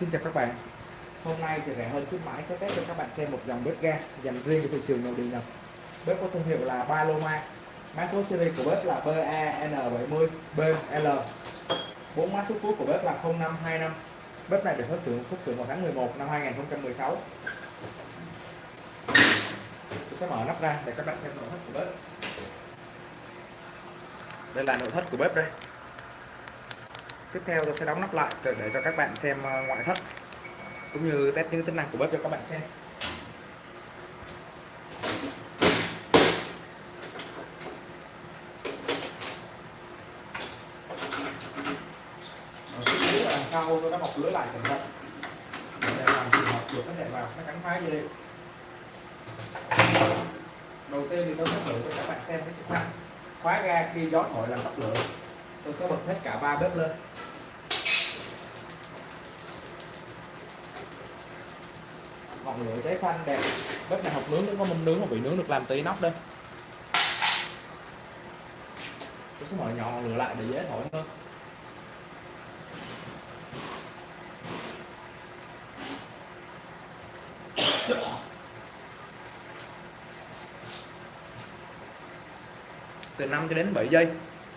Xin chào các bạn. Hôm nay thì rẻ hơn khuyến mãi, sẽ test cho các bạn xem một dòng bếp ga dành riêng cho thị trường nội địa Nhật. Bếp có thương hiệu là Paloma. Mã số series của bếp là BAN70BL bốn mã số cuối của bếp là 0525 Bếp này được xuất xưởng xuất xưởng vào tháng 11 năm 2016 Tôi sẽ mở nắp ra để các bạn xem nội thất của bếp. Đây là nội thất của bếp đây tiếp theo tôi sẽ đóng nắp lại để cho các bạn xem ờ, ngoại thất, cũng như test những tính năng của bếp cho các bạn xem. Ờ, sau tôi đã bọc lưới lại cẩn thận. Để làm trường hợp được có thể vào nó cắn phá dây điện đầu tiên thì tôi sẽ thử cho các bạn xem cái chức năng. Khóa ga khi gió thổi làm tắt lửa tôi sẽ bật hết cả ba bếp lên. Ngọn lửa cháy xanh đẹp. Bếp này học nướng cũng có mâm nướng mà bị nướng được làm tí nóc đây. Tôi sẽ mở nhỏ ngọn lửa lại để dễ thổi hơn. Từ 5 cho đến 7 giây,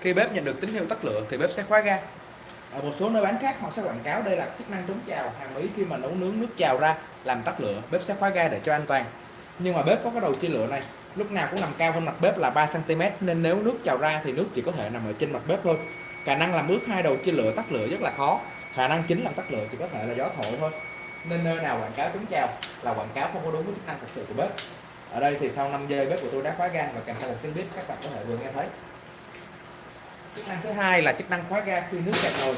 khi bếp nhận được tín hiệu tắt lửa thì bếp sẽ khóa ga ở một số nơi bán khác họ sẽ quảng cáo đây là chức năng chống trào hàng ý khi mà nấu nướng nước trào ra, làm tắt lửa, bếp sẽ khóa ga để cho an toàn. Nhưng mà bếp có cái đầu chia lửa này, lúc nào cũng nằm cao hơn mặt bếp là 3 cm nên nếu nước trào ra thì nước chỉ có thể nằm ở trên mặt bếp thôi. Khả năng làm ướt hai đầu chia lửa tắt lửa rất là khó. Khả năng chính làm tắt lửa thì có thể là gió thổi thôi. Nên nơi nào quảng cáo chống trào là quảng cáo không có đúng với chức năng thực sự của bếp. Ở đây thì sau 5 giây bếp của tôi đã khóa ga và kèm theo một tiếng bếp, các bạn có thể vừa nghe thấy chức năng thứ hai là chức năng khóa ga khi nước cạn nồi.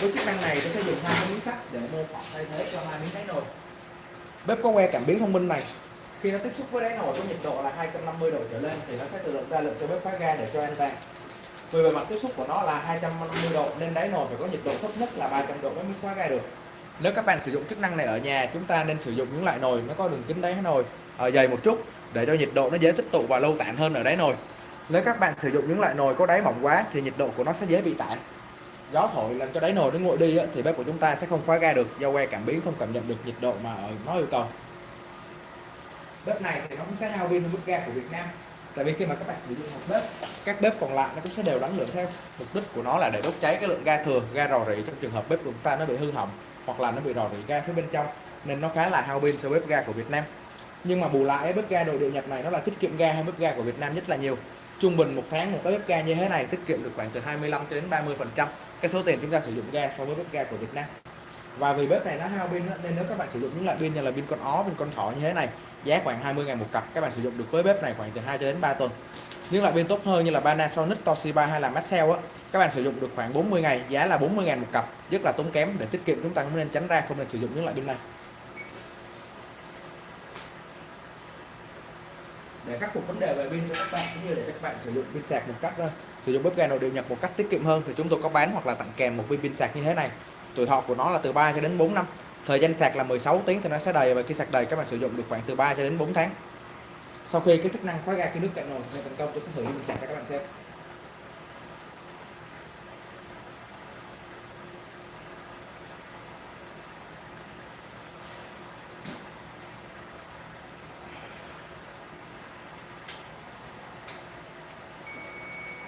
Với chức năng này, tôi sẽ dùng hai cái miếng sắt để mô phỏng thay thế cho hai miếng đáy nồi. Bếp có que cảm biến thông minh này. Khi nó tiếp xúc với đáy nồi có nhiệt độ là 250 độ trở lên thì nó sẽ tự động ra lệnh cho bếp khóa ga để cho an toàn vì bề mặt tiếp xúc của nó là 250 độ nên đáy nồi phải có nhiệt độ thấp nhất là 300 độ mới khóa ga được. Nếu các bạn sử dụng chức năng này ở nhà, chúng ta nên sử dụng những loại nồi nó có đường kính đáy nồi ở dày một chút để cho nhiệt độ nó dễ tích tụ và lâu tản hơn ở đáy nồi nếu các bạn sử dụng những loại nồi có đáy mỏng quá thì nhiệt độ của nó sẽ dễ bị tản. Gió thổi làm cho đáy nồi nó nguội đi thì bếp của chúng ta sẽ không khóa ga được, do que cảm biến không cảm nhận được nhiệt độ mà nó yêu cầu. Bếp này thì nó cũng sẽ hao pin hơn bếp ga của Việt Nam. Tại vì khi mà các bạn sử dụng một bếp, các bếp còn lại nó cũng sẽ đều đánh lượng theo. Mục đích của nó là để đốt cháy cái lượng ga thừa, ga rò rỉ trong trường hợp bếp của chúng ta nó bị hư hỏng hoặc là nó bị rò rỉ ga phía bên trong, nên nó khá là hao pin so với bếp ga của Việt Nam. Nhưng mà bù lại, bếp ga nội địa Nhật này nó là tiết kiệm ga hơn bếp ga của Việt Nam rất là nhiều trung bình một tháng một cái bếp ga như thế này tiết kiệm được khoảng từ 25 cho đến 30 phần trăm cái số tiền chúng ta sử dụng ga so với bếp ga của Việt Nam. Và vì bếp này nó hao pin nên nếu các bạn sử dụng những loại pin như là pin con ó, pin con thỏ như thế này, giá khoảng 20 ngàn một cặp, các bạn sử dụng được với bếp này khoảng từ 2 cho đến 3 tuần. Những loại pin tốt hơn như là Panasonic, Toshiba hay là Maxell á, các bạn sử dụng được khoảng 40 ngày, giá là 40 ngàn một cặp, rất là tốn kém, để tiết kiệm chúng ta cũng nên tránh ra không nên sử dụng những loại pin này. Để khắc phục vấn đề về pin cho các bạn, cũng như để các bạn sử dụng pin sạc một cách ờ, sử dụng bếp ga nội địa nhập một cách tiết kiệm hơn. Thì chúng tôi có bán hoặc là tặng kèm một viên pin sạc như thế này. Tuổi thọ của nó là từ 3 cho đến 4 năm. Thời gian sạc là 16 tiếng thì nó sẽ đầy, và khi sạc đầy các bạn sử dụng được khoảng từ 3 cho đến 4 tháng. Sau khi cái chức năng khóa ga khi nước cạn nồi thành công, tôi sẽ thử pin sạc cho các bạn xem.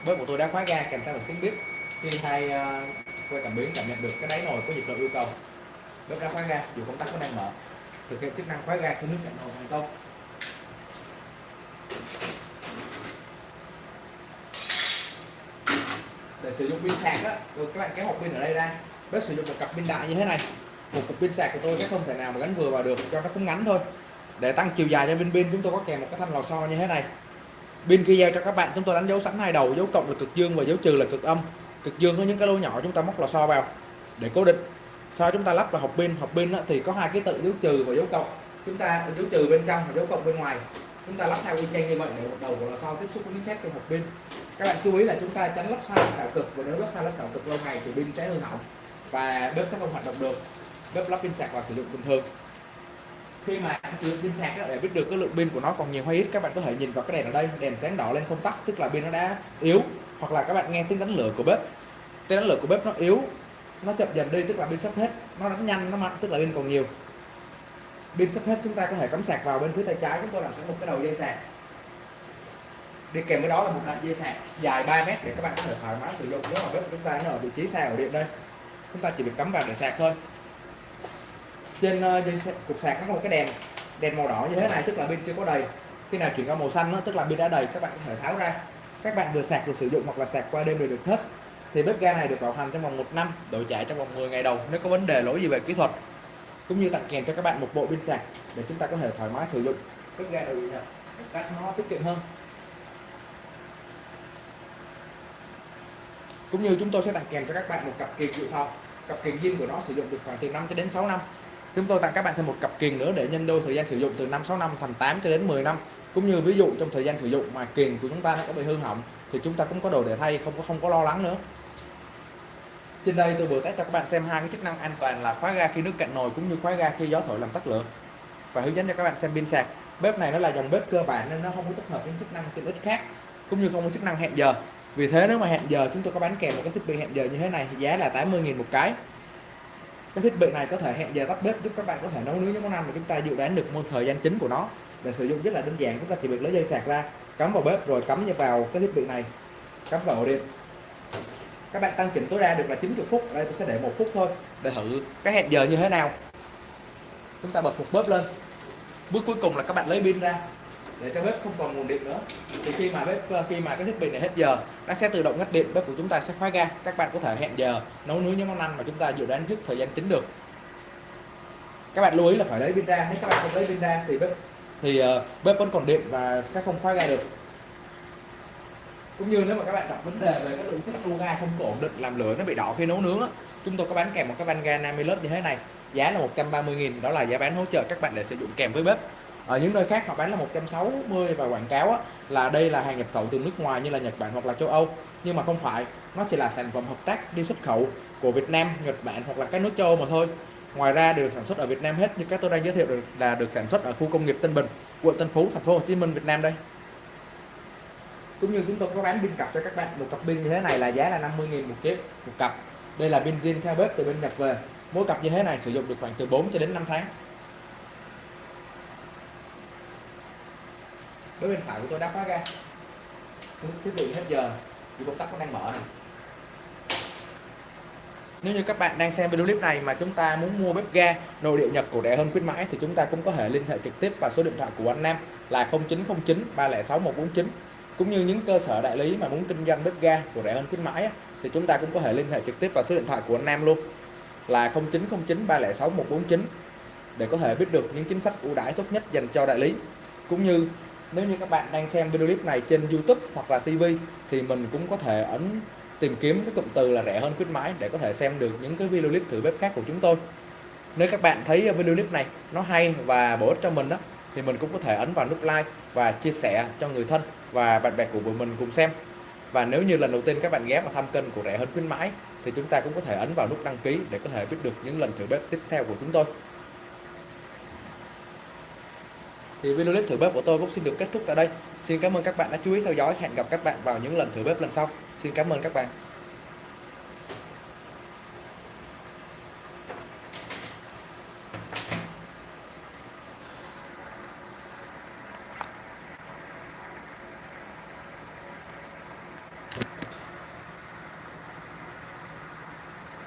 Với bộ tôi đã khóa ga kèm theo một tiếng bếp khi hai ờ, uh, que cảm biến cảm nhận được cái đáy nồi có nhiệt độ yêu cầu. Bếp đã khóa ga dù công tắc vẫn đang mở. Thực hiện chức năng khóa ga khi nước cạnh nồi thành công để sử dụng pin sạc á các bạn kéo hộp pin ở đây ra. Bếp sử dụng một cặp pin đại như thế này. Một cục pin sạc của tôi sẽ không thể nào mà gắn vừa vào được cho nó cũng ngắn thôi. Để tăng chiều dài cho pin pin chúng tôi có kèm một cái thanh lò xo như thế này pin khi giao cho các bạn, chúng tôi đánh dấu sẵn hai đầu, dấu cộng là cực dương và dấu trừ là cực âm. Cực dương có những cái lỗ nhỏ chúng ta móc lò xo vào để cố định. Sau chúng ta lắp vào hộp pin hộp pin thì có hai cái tự dấu trừ và dấu cộng. Chúng ta dấu trừ bên trong và dấu cộng bên ngoài. Chúng ta lắp theo quy chen như vậy để một đầu của lò xo tiếp xúc với miếng thép trong hộp pin. Các bạn chú ý là chúng ta tránh lắp sai lắp đảo cực và nếu lắp sai lắp đảo cực lâu ngày thì pin sẽ hư hỏng và bếp sẽ không hoạt động được. Bếp lắp pin sạc và sử dụng bình thường khi mà sử dụng pin sạc để biết được cái lượng pin của nó còn nhiều hay ít, các bạn có thể nhìn vào cái đèn ở đây, đèn sáng đỏ lên không tắt, tức là pin nó đã yếu, hoặc là các bạn nghe tiếng đánh lửa của bếp. Tiếng đánh lửa của bếp nó yếu, nó chậm dần đi, tức là pin sắp hết. Nó đánh nhanh, nó mạnh, tức là pin còn nhiều. Pin sắp hết, chúng ta có thể cắm sạc vào bên phía tay trái, chúng tôi làm sẵn một cái đầu dây sạc. Đi kèm với đó là một đoạn dây sạc dài 3 mét để các bạn có thể thoải mái sử dụng nếu mà bếp của chúng ta, nó ở vị trí xa ở điện đây. Chúng ta chỉ việc cắm vào để sạc thôi trên ờ, dây sạc, cục sạc nó có một cái đèn đèn màu đỏ như thế này tức là pin chưa có đầy. Khi nào chuyển qua màu xanh đó, tức là pin đã đầy các bạn có thể tháo ra. Các bạn vừa sạc được sử dụng hoặc là sạc qua đêm đều được hết. Thì bếp ga này được bảo hành trong vòng 1 năm đổi chạy trong vòng 10 ngày đầu nếu có vấn đề lỗi gì về kỹ thuật. Cũng như tặng kèm cho các bạn một bộ pin sạc để chúng ta có thể thoải mái sử dụng. Bếp ga đầu nhập một cách nó tiết kiệm hơn. Cũng như chúng tôi sẽ tặng kèm cho các bạn một cặp kiềng dự phòng. Cặp kiềng zin của nó sử dụng được khoảng từ 5 cho đến 6 năm chúng tôi tặng các bạn thêm một cặp kiềng nữa để nhân đôi thời gian sử dụng từ 5 6 năm thành 8 cho đến 10 năm. Cũng như ví dụ trong thời gian sử dụng mà kiềng của chúng ta nó có bị hư hỏng, thì chúng ta cũng có đồ để thay, không có không có lo lắng nữa. Trên đây tôi vừa test cho các bạn xem hai cái chức năng an toàn là khóa ga khi nước cạn nồi cũng như khóa ga khi gió thổi làm tắt lửa. Và hướng dẫn cho các bạn xem pin sạc. Bếp này nó là dòng bếp cơ bản nên nó không có tích hợp những chức năng tiện ích khác, cũng như không có chức năng hẹn giờ. Vì thế nếu mà hẹn giờ chúng tôi có bán kèm một cái thiết bị hẹn giờ như thế này thì giá là 80.000 một cái cái thiết bị này có thể hẹn giờ tắt bếp giúp các bạn có thể nấu nướng những món ăn mà chúng ta dự đoán được một thời gian chính của nó. Để sử dụng rất là đơn giản, chúng ta chỉ việc lấy dây sạc ra, cắm vào bếp rồi cắm vào cái thiết bị này. Cắm vào ổ điện. Các bạn tăng chỉnh tối đa được là 90 phút. Đây, tôi sẽ để một phút thôi. Để thử cái hẹn giờ như thế nào. Chúng ta bật một bếp lên. Bước cuối cùng là các bạn lấy pin ra để cho bếp không còn nguồn điện nữa. Thì khi mà bếp ờ, khi mà cái thiết bị này hết giờ nó sẽ tự động ngắt điện bếp của chúng ta sẽ khóa ga. Các bạn có thể hẹn giờ nấu nướng những món ăn mà chúng ta dự đoán trước thời gian chính được. Các bạn lưu ý là phải lấy pin ra. Nếu các bạn không lấy pin ra thì bếp thì uh, bếp vẫn còn điện và sẽ không khóa ga được. Cũng như nếu mà các bạn gặp vấn đề về cái lượng tích lưu ga không ổn định làm lửa nó bị đỏ khi nấu nướng á, chúng tôi có bán kèm một cái van ga Namilus như thế này. Giá là 130.000 đó là giá bán hỗ trợ các bạn để sử dụng kèm với bếp ở những nơi khác họ bán là 160 và quảng cáo á, là đây là hàng nhập khẩu từ nước ngoài như là Nhật Bản hoặc là châu Âu. Nhưng mà không phải nó chỉ là sản phẩm hợp tác đi xuất khẩu của Việt Nam Nhật Bản hoặc là các nước châu Âu mà thôi. Ngoài ra được sản xuất ở Việt Nam hết như các tôi đang giới thiệu được là được sản xuất ở khu công nghiệp Tân Bình quận Tân Phú thành phố Hồ Chí Minh Việt Nam đây. Cũng như chúng tôi có bán pin cặp cho các bạn một cặp pin như thế này là giá là 50.000 một chiếc một cặp. Đây là pin zin theo bếp từ bên Nhật về. Mỗi cặp như thế này sử dụng được khoảng từ 4 cho đến 5 tháng. Với bên phải của tôi đã khóa ra. Thiết bị hết giờ, thì công tắc nó đang mở này. Nếu như các bạn đang xem video clip này mà chúng ta muốn mua bếp ga nội địa nhập của rẻ hơn khuyến mãi thì chúng ta cũng có thể liên hệ trực tiếp vào số điện thoại của anh Nam là 0909 306 149 cũng như những cơ sở đại lý mà muốn kinh doanh bếp ga của rẻ hơn khuyến mãi thì chúng ta cũng có thể liên hệ trực tiếp vào số điện thoại của anh Nam luôn là 0909 306 149 để có thể biết được những chính sách ưu đãi tốt nhất dành cho đại lý. Cũng như nếu như các bạn đang xem video clip này trên YouTube hoặc là TV thì mình cũng có thể ấn tìm kiếm cái cụm từ là rẻ hơn khuyến mãi để có thể xem được những cái video clip thử bếp khác của chúng tôi. Nếu các bạn thấy video clip này nó hay và bổ ích cho mình đó thì mình cũng có thể ấn vào nút like và chia sẻ cho người thân và bạn bè của mình cùng xem. Và nếu như lần đầu tiên các bạn ghé vào thăm kênh của rẻ hơn khuyến mãi, thì chúng ta cũng có thể ấn vào nút đăng ký để có thể biết được những lần thử bếp tiếp theo của chúng tôi thì video clip thử bếp của tôi cũng xin được kết thúc tại đây. Xin cảm ơn các bạn đã chú ý theo dõi. Hẹn gặp các bạn vào những lần thử bếp lần sau. Xin cảm ơn các bạn.